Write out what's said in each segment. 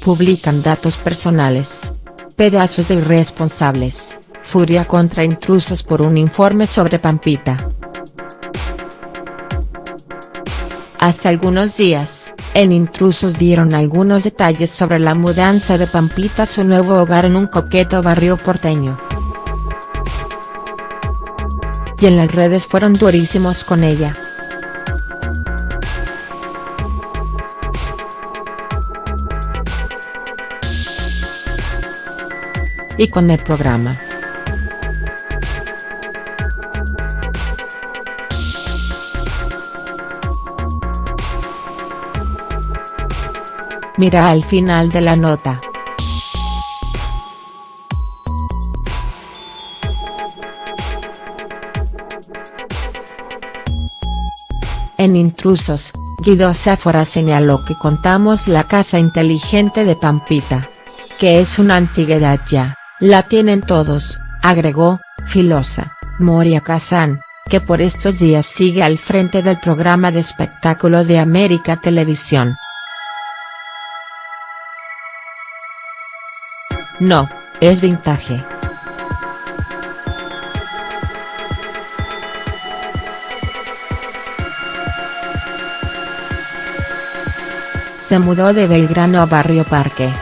publican datos personales. Pedazos irresponsables, furia contra intrusos por un informe sobre Pampita. Hace algunos días, en Intrusos dieron algunos detalles sobre la mudanza de Pampita a su nuevo hogar en un coqueto barrio porteño. Y en las redes fueron durísimos con ella. Y con el programa. Mira al final de la nota. En Intrusos, Guido Sáfora señaló que contamos la casa inteligente de Pampita. Que es una antigüedad ya, la tienen todos, agregó, Filosa, Moria Kazan, que por estos días sigue al frente del programa de espectáculos de América Televisión. No, es vintage. Se mudó de Belgrano a Barrio Parque.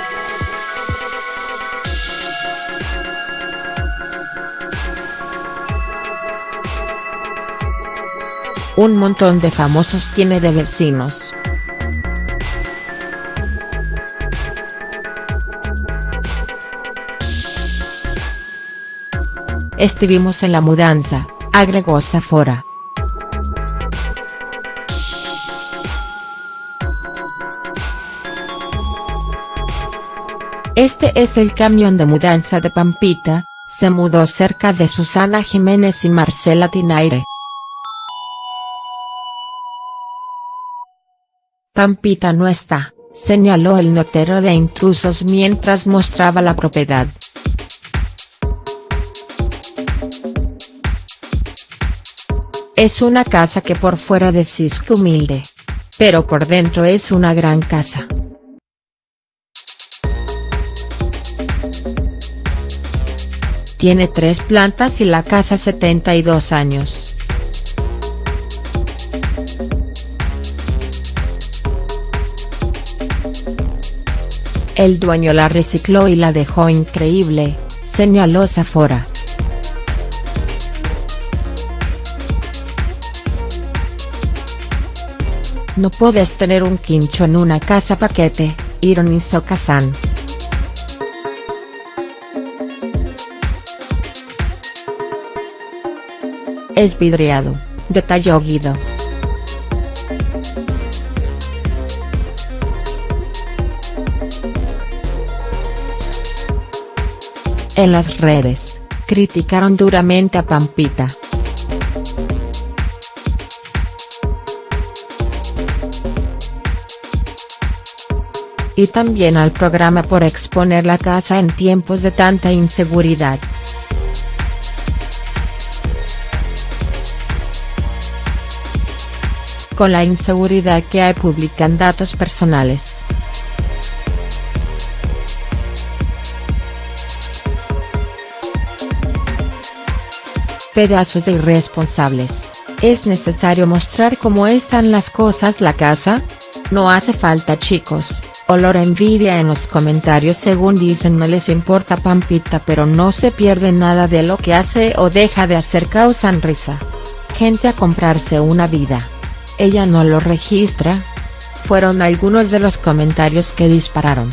Un montón de famosos tiene de vecinos. Estuvimos en la mudanza, agregó Zafora. Este es el camión de mudanza de Pampita, se mudó cerca de Susana Jiménez y Marcela Tinaire. Pampita no está, señaló el notero de intrusos mientras mostraba la propiedad. Es una casa que por fuera decís que humilde. Pero por dentro es una gran casa. Tiene tres plantas y la casa 72 años. El dueño la recicló y la dejó increíble, señaló Zafora. No puedes tener un quincho en una casa paquete, ironizó Kazan. Es vidriado, detalló Guido. En las redes, criticaron duramente a Pampita. y también al programa por exponer la casa en tiempos de tanta inseguridad. Con la inseguridad que hay publican datos personales. Pedazos de irresponsables, ¿es necesario mostrar cómo están las cosas la casa? No hace falta chicos, olor envidia en los comentarios según dicen no les importa Pampita pero no se pierde nada de lo que hace o deja de hacer causan risa. Gente a comprarse una vida. Ella no lo registra. Fueron algunos de los comentarios que dispararon.